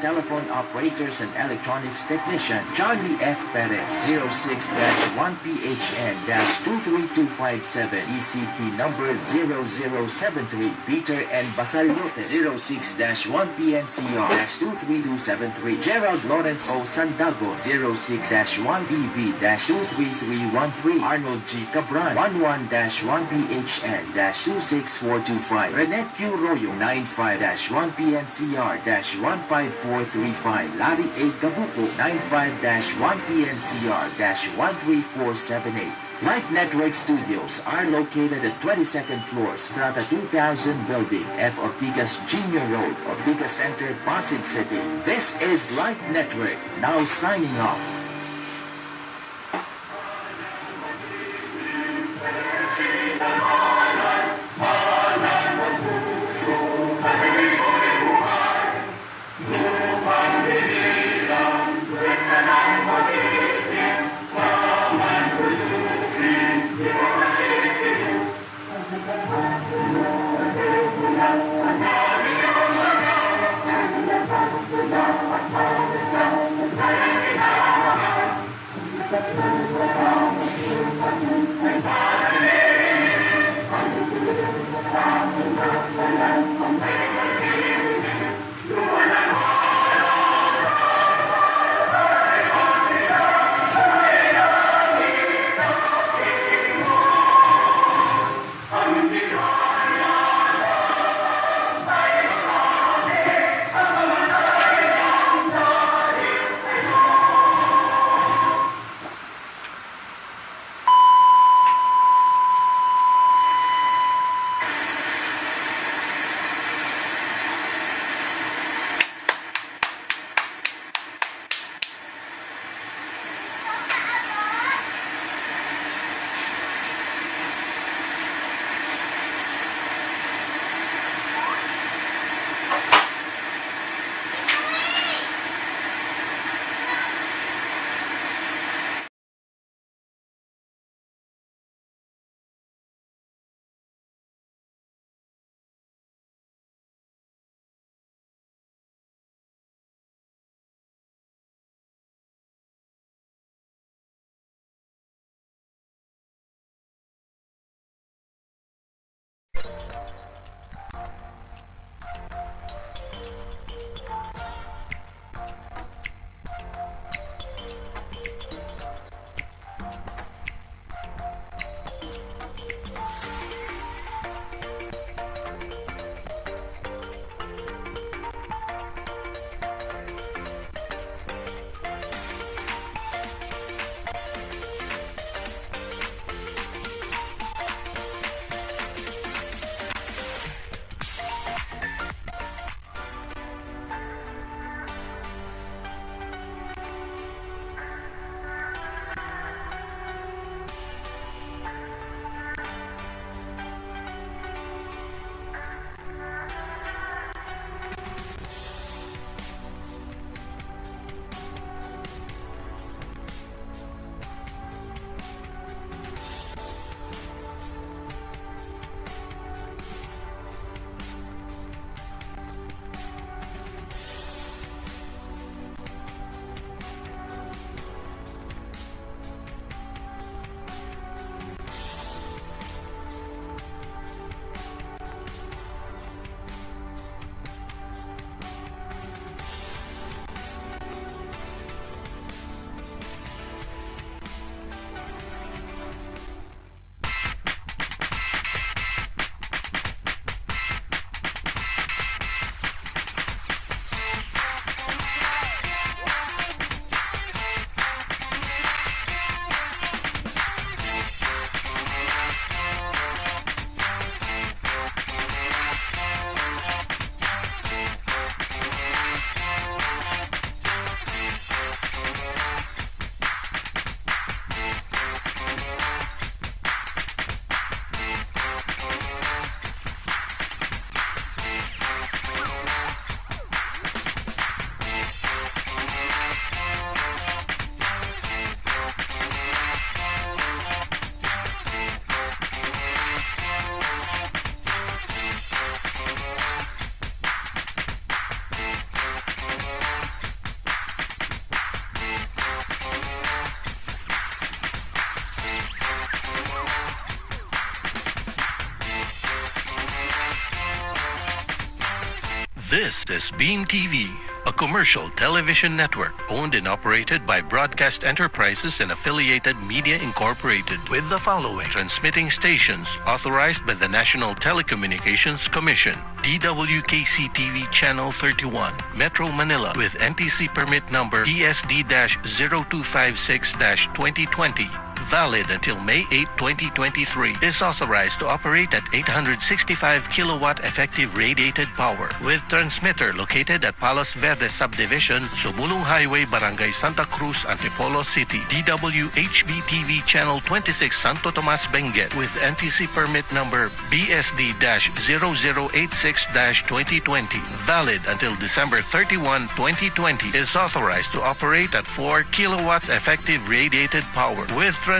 telephone operators and electronics technician Charlie F. Perez 06-1PHN-23257 ECT number 0073 Peter N. Basaliote 06-1PNCR-23273 Gerald Lawrence O. Sandago 06-1BV-23313 Arnold G. Cabran 11-1PHN-26425 Renet Q. Royo 95-1PNCR-15435 Larry A. Gabuco 95-1PNCR-13478 Light Network Studios are located at 22nd floor, Strata 2000 building, F. Ortigas Jr. Road, Ortigas Center, Pasig City. This is Light Network, now signing off. This is Beam TV, a commercial television network owned and operated by Broadcast Enterprises and Affiliated Media Incorporated with the following transmitting stations authorized by the National Telecommunications Commission. DWKC TV Channel 31, Metro Manila with NTC permit number ESD-0256-2020 valid until May 8, 2023, is authorized to operate at 865 kilowatt effective radiated power with transmitter located at Palos Verdes Subdivision, Sumulong Highway, Barangay Santa Cruz, Antipolo City. DWHB TV Channel 26 Santo Tomas Benguet. With NTC permit number BSD-0086-2020, valid until December 31, 2020, is authorized to operate at 4 kilowatts effective radiated power with transmitter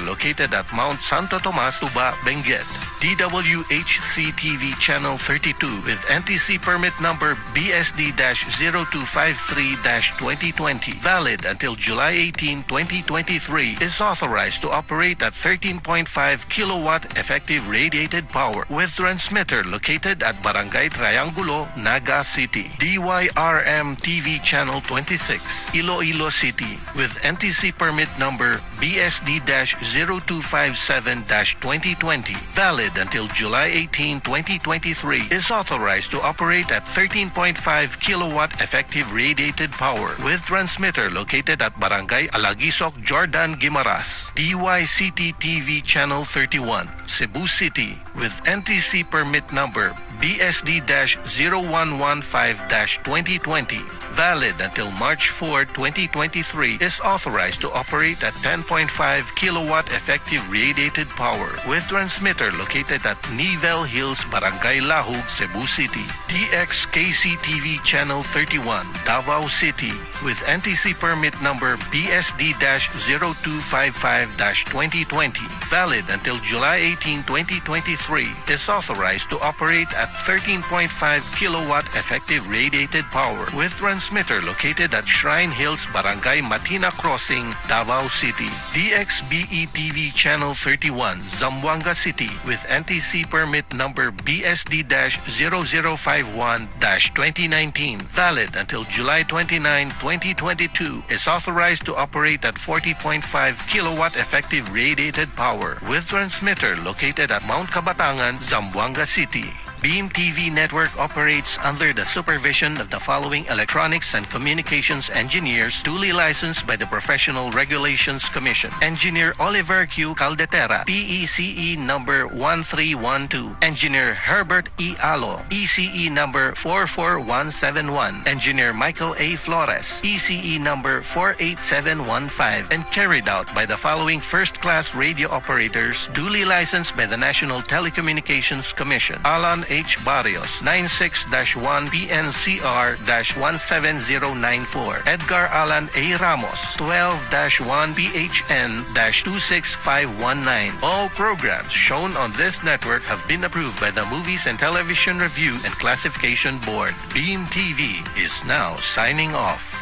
located at Mount Santo Tomas, Tuba, Benguet. DWHC TV Channel 32 with NTC permit number BSD-0253-2020, valid until July 18, 2023, is authorized to operate at 13.5 kilowatt effective radiated power with transmitter located at Barangay Triangulo, Naga City. DYRM TV Channel 26, Iloilo City with NTC permit number BSD-0257-2020, valid until July 18, 2023, is authorized to operate at 13.5 kilowatt effective radiated power with transmitter located at Barangay Alaguisoc, Jordan, Guimaras. DYCT TV Channel 31, Cebu City with NTC permit number BSD-0115-2020, valid until March 4, 2023, is authorized to operate at 10.5 kilowatt effective radiated power with transmitter located at Nivel Hills, Barangay Lahug, Cebu City. DXKC TV Channel 31, Davao City with NTC permit number BSD-0255-2020, valid until July 18, 2023, is authorized to operate at 13.5 kilowatt effective radiated power with transmitter located at Shrine Hills, Barangay Matina Crossing, Davao City. DXBE TV Channel 31, Zamboanga City with NTC permit number BSD-0051-2019, valid until July 29, 2022, is authorized to operate at 40.5 kilowatt effective radiated power with transmitter located at Mount Kabatangan, Zamboanga City. Beam TV Network operates under the supervision of the following electronics and communications engineers duly licensed by the Professional Regulations Commission. Engineer Oliver Q. Caldetera, PECE number 1312. Engineer Herbert E. Alo, ECE number 44171. Engineer Michael A. Flores, ECE number 48715. And carried out by the following first-class radio operators duly licensed by the National Telecommunications Commission. Alan H. Barrios, 96-1 PNCR-17094. Edgar Alan A. Ramos, 12-1 PHN-26519. All programs shown on this network have been approved by the Movies and Television Review and Classification Board. Beam TV is now signing off.